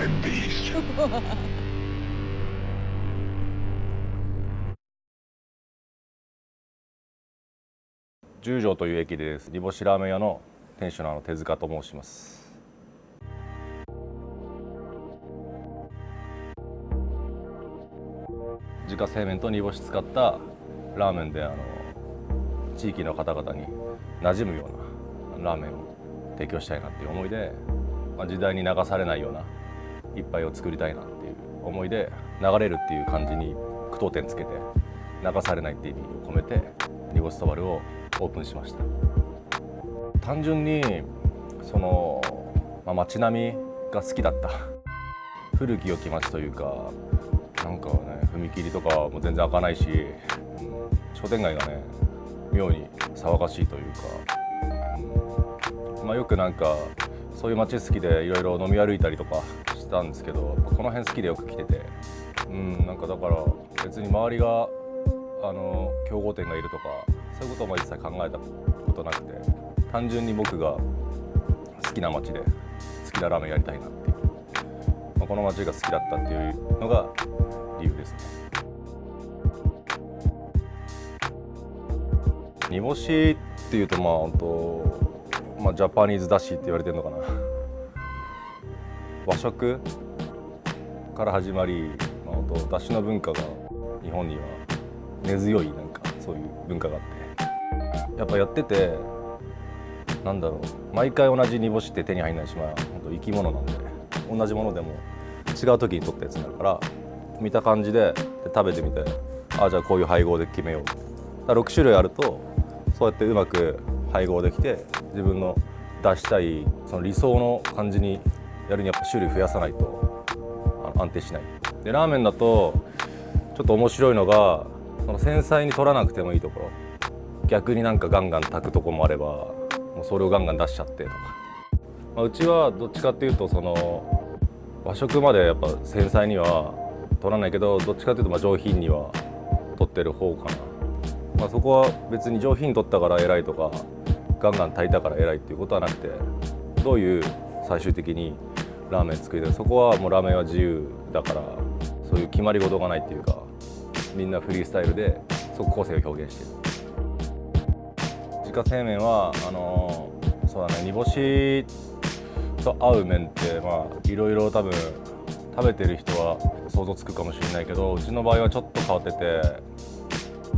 my beast. 十条という駅です煮干しラーメン屋の店主のあの手塚と申します自家製麺と煮干し使ったラーメンであの地域の方々に馴染むようなラーメンを提供したいなっていう思いで、まあ、時代に流されないような一杯を作りたいなっていう思いで流れるっていう感じに句読点つけて流されないっていう意味を込めて煮干しそばるをオープンしました。単純にその、まあ、街並みが好きだった。古き良き街というかなんかね踏切とかも全然開かないし、うん、商店街がね妙に騒がしいというか、うん。まあ、よくなんかそういう街好きでいろいろ飲み歩いたりとかたんですけどこの辺好きでよく来てて、うん、なんかだから別に周りがあの競合店がいるとかそういうことも一切考えたことなくて単純に僕が好きな街で好きなラーメンやりたいなっていう、まあ、この街が好きだったっていうのが理由ですね。煮干しっていうとまあ本当まあジャパニーズだしって言われてるのかな。和食から始まり、まあ、本当だしの文化が日本には根強いなんかそういう文化があってやっぱやっててなんだろう毎回同じ煮干しって手に入んないしまあ本当生き物なんで同じものでも違う時に取ったやつになるから見た感じでで食べてみてああじゃあこういう配合で決めよう。だ6種類あるとそうやってうまく配合できて自分の出したいその理想の感じにやるにやっぱ種類増やさないと安定しない。でラーメンだとちょっと面白いのがその繊細に取らなくてもいいところ。逆になんかガンガン炊くとこもあればもうそれをガンガン出しちゃってとか、まあ、うちはどっちかっていうとその和食までやっぱ繊細には取らないけどどっちかっていうとまあ上品には取ってる方かな、まあ、そこは別に上品に取ったから偉いとかガンガン炊いたから偉いっていうことはなくてどういう最終的にラーメン作りたい。そこはもうラーメンは自由だからそういう決まり事がないっていうかみんなフリースタイルでそこ個性を表現してる。自家製麺はあのそうだね煮干しと合う麺ってまあいろいろ多分食べてる人は想像つくかもしれないけどうちの場合はちょっと変わってて、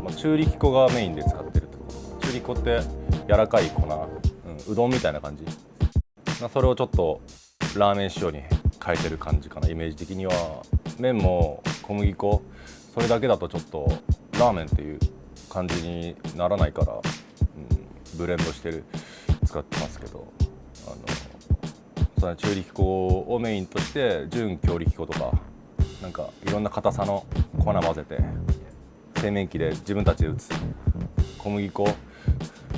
まあ、中力粉がメインで使ってるってこと。中力粉って柔らかい粉、うん、うどんみたいな感じ、それをちょっとラーメン仕様に変えてる感じかなイメージ的には。麺も小麦粉それだけだとちょっとラーメンっていう感じにならないから、うん、ブレンドしてる使ってますけど。あのその中力粉をメインとして純強力粉とかなんかいろんな硬さの粉混ぜて製麺機で自分たちで打つ。小麦粉、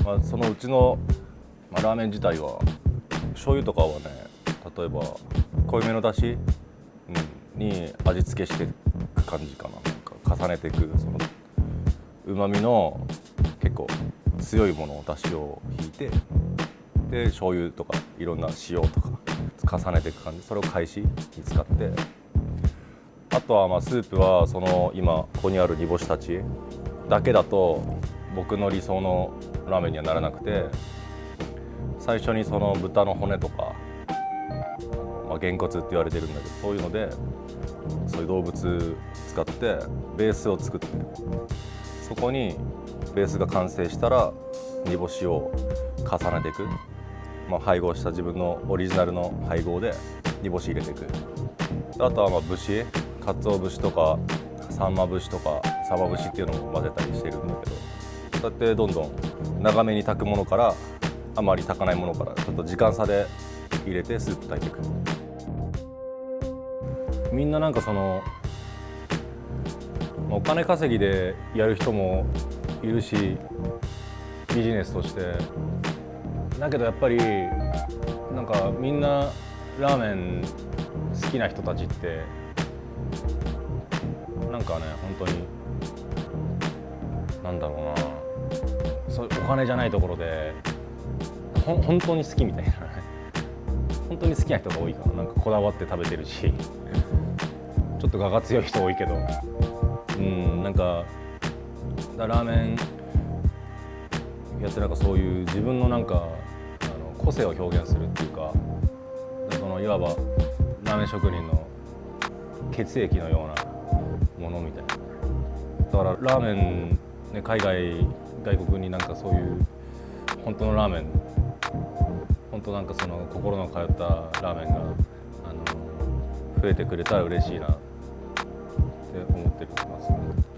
まあ、そのうちの、まあ、ラーメン自体は醤油とかはね例えば濃いめのだし、うん、に味付けしていく感じかな。なんか重ねていくそのうまみの結構強いものをだしを引いてで醤油とかいろんな塩とか重ねていく感じ。それを返しに使って。あとはまあスープはその今ここにある煮干したちだけだと僕の理想のラーメンにはならなくて最初にその豚の骨とかま、げんこつって言われてるんだけどそういうのでそういう動物使ってベースを作ってそこにベースが完成したら煮干しを重ねていく、まあ、配合した自分のオリジナルの配合で煮干し入れていく。あとはまあ節かつお節とかさんま節とかさば節っていうのも混ぜたりしてるんだけどそうやってどんどん長めに炊くものからあまり炊かないものからちょっと時間差で入れてスープ炊いていくみんななんかそのお金稼ぎでやる人もいるしビジネスとして。だけどやっぱりなんかみんなラーメン好きな人たちってなんかね本当になんだろうな。そうお金じゃないところでほ本当に好きみたいな。ね本当に好きな人が多いかななんかこだわって食べてるしちょっと我が強い人多いけどうんなんかラーメンやってなんかそういう自分のなんかあの個性を表現するっていうかそのいわばラーメン職人の血液のようなものみたいな。だからラーメン、ね、海外外国になんかそういう本当のラーメン本当なんかその心の通ったラーメンがあの増えてくれたら嬉しいなって思ってます、ね。